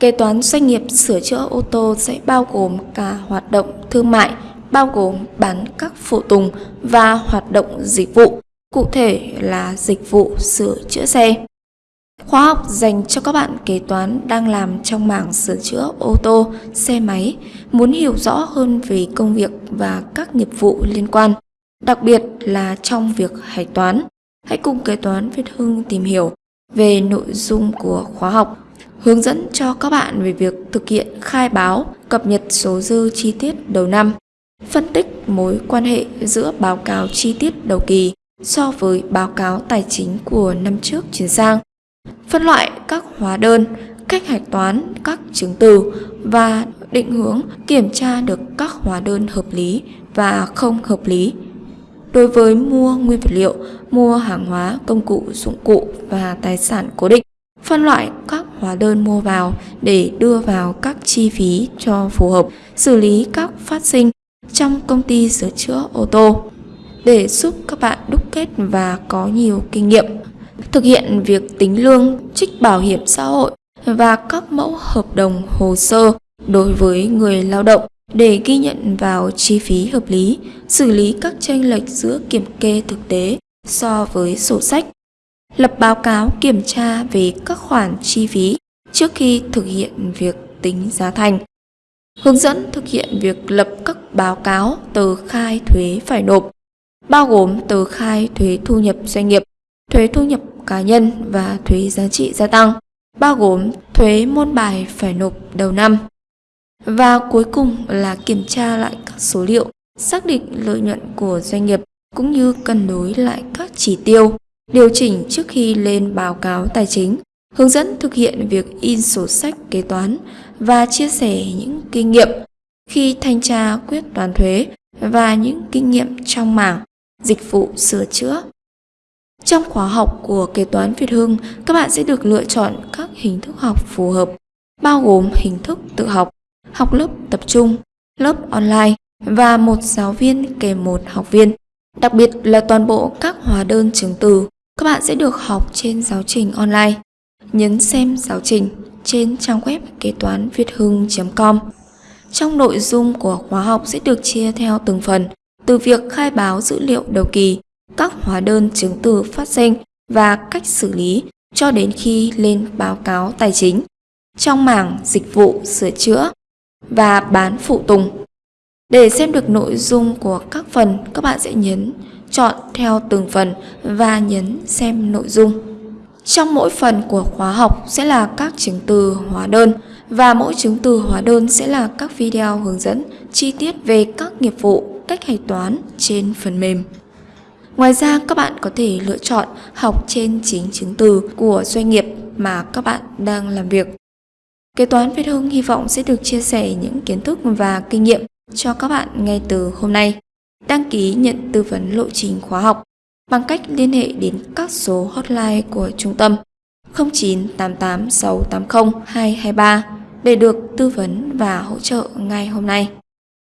Kế toán doanh nghiệp sửa chữa ô tô sẽ bao gồm cả hoạt động thương mại, bao gồm bán các phụ tùng và hoạt động dịch vụ, cụ thể là dịch vụ sửa chữa xe. Khóa học dành cho các bạn kế toán đang làm trong mảng sửa chữa ô tô, xe máy, muốn hiểu rõ hơn về công việc và các nghiệp vụ liên quan, đặc biệt là trong việc hạch toán. Hãy cùng kế toán Việt Hưng tìm hiểu về nội dung của khóa học, hướng dẫn cho các bạn về việc thực hiện khai báo, cập nhật số dư chi tiết đầu năm, phân tích mối quan hệ giữa báo cáo chi tiết đầu kỳ so với báo cáo tài chính của năm trước chuyển sang phân loại các hóa đơn, cách hạch toán các chứng từ và định hướng kiểm tra được các hóa đơn hợp lý và không hợp lý. Đối với mua nguyên vật liệu, mua hàng hóa, công cụ, dụng cụ và tài sản cố định, phân loại các hóa đơn mua vào để đưa vào các chi phí cho phù hợp, xử lý các phát sinh trong công ty sửa chữa ô tô. Để giúp các bạn đúc kết và có nhiều kinh nghiệm thực hiện việc tính lương, trích bảo hiểm xã hội và các mẫu hợp đồng hồ sơ đối với người lao động để ghi nhận vào chi phí hợp lý, xử lý các tranh lệch giữa kiểm kê thực tế so với sổ sách, lập báo cáo kiểm tra về các khoản chi phí trước khi thực hiện việc tính giá thành, hướng dẫn thực hiện việc lập các báo cáo tờ khai thuế phải nộp, bao gồm tờ khai thuế thu nhập doanh nghiệp, thuế thu nhập cá nhân và thuế giá trị gia tăng, bao gồm thuế môn bài phải nộp đầu năm. Và cuối cùng là kiểm tra lại các số liệu, xác định lợi nhuận của doanh nghiệp cũng như cân đối lại các chỉ tiêu, điều chỉnh trước khi lên báo cáo tài chính, hướng dẫn thực hiện việc in sổ sách kế toán và chia sẻ những kinh nghiệm khi thanh tra quyết toán thuế và những kinh nghiệm trong mảng dịch vụ sửa chữa trong khóa học của kế toán Việt Hưng, các bạn sẽ được lựa chọn các hình thức học phù hợp, bao gồm hình thức tự học, học lớp tập trung, lớp online và một giáo viên kèm một học viên. Đặc biệt là toàn bộ các hóa đơn chứng từ, các bạn sẽ được học trên giáo trình online. Nhấn xem giáo trình trên trang web kế toán việt hưng.com. Trong nội dung của khóa học sẽ được chia theo từng phần, từ việc khai báo dữ liệu đầu kỳ, các hóa đơn chứng từ phát sinh và cách xử lý cho đến khi lên báo cáo tài chính trong mảng dịch vụ sửa chữa và bán phụ tùng. Để xem được nội dung của các phần, các bạn sẽ nhấn chọn theo từng phần và nhấn xem nội dung. Trong mỗi phần của khóa học sẽ là các chứng từ hóa đơn và mỗi chứng từ hóa đơn sẽ là các video hướng dẫn chi tiết về các nghiệp vụ, cách hạch toán trên phần mềm. Ngoài ra, các bạn có thể lựa chọn học trên chính chứng từ của doanh nghiệp mà các bạn đang làm việc. Kế toán Việt Hưng hy vọng sẽ được chia sẻ những kiến thức và kinh nghiệm cho các bạn ngay từ hôm nay. Đăng ký nhận tư vấn lộ trình khóa học bằng cách liên hệ đến các số hotline của trung tâm 0988 680 223 để được tư vấn và hỗ trợ ngay hôm nay.